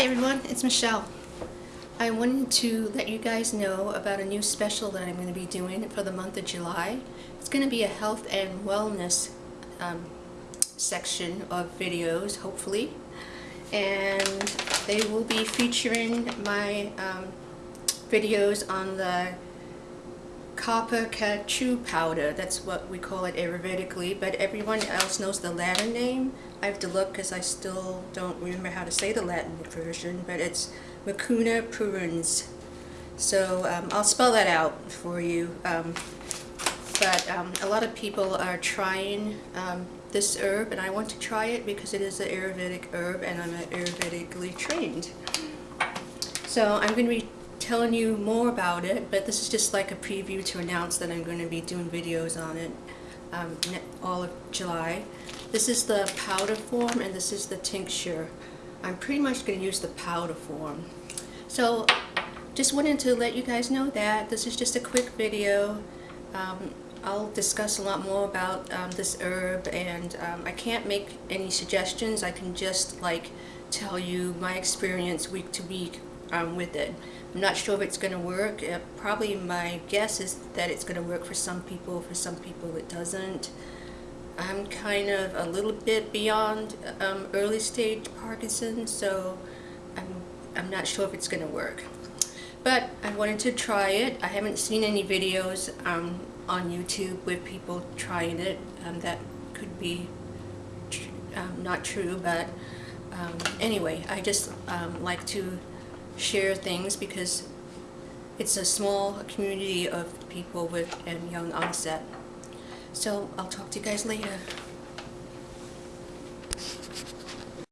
Hi everyone, it's Michelle. I wanted to let you guys know about a new special that I'm going to be doing for the month of July. It's going to be a health and wellness um, section of videos, hopefully. And they will be featuring my um, videos on the kapikacchu powder. That's what we call it Ayurvedically, but everyone else knows the Latin name. I have to look because I still don't remember how to say the Latin version, but it's Mucuna pruriens. So um, I'll spell that out for you. Um, but um, a lot of people are trying um, this herb, and I want to try it because it is an Ayurvedic herb, and I'm Ayurvedically trained. So I'm going to be telling you more about it, but this is just like a preview to announce that I'm going to be doing videos on it um, all of July. This is the powder form and this is the tincture. I'm pretty much going to use the powder form. So just wanted to let you guys know that this is just a quick video. Um, I'll discuss a lot more about um, this herb and um, I can't make any suggestions. I can just like tell you my experience week to week um, with it. I'm not sure if it's going to work. Uh, probably my guess is that it's going to work for some people. For some people it doesn't. I'm kind of a little bit beyond um, early stage Parkinson's, so I'm, I'm not sure if it's going to work. But I wanted to try it. I haven't seen any videos um, on YouTube with people trying it. Um, that could be tr um, not true, but um, anyway, I just um, like to share things because it's a small community of people with and young onset. So I'll talk to you guys later.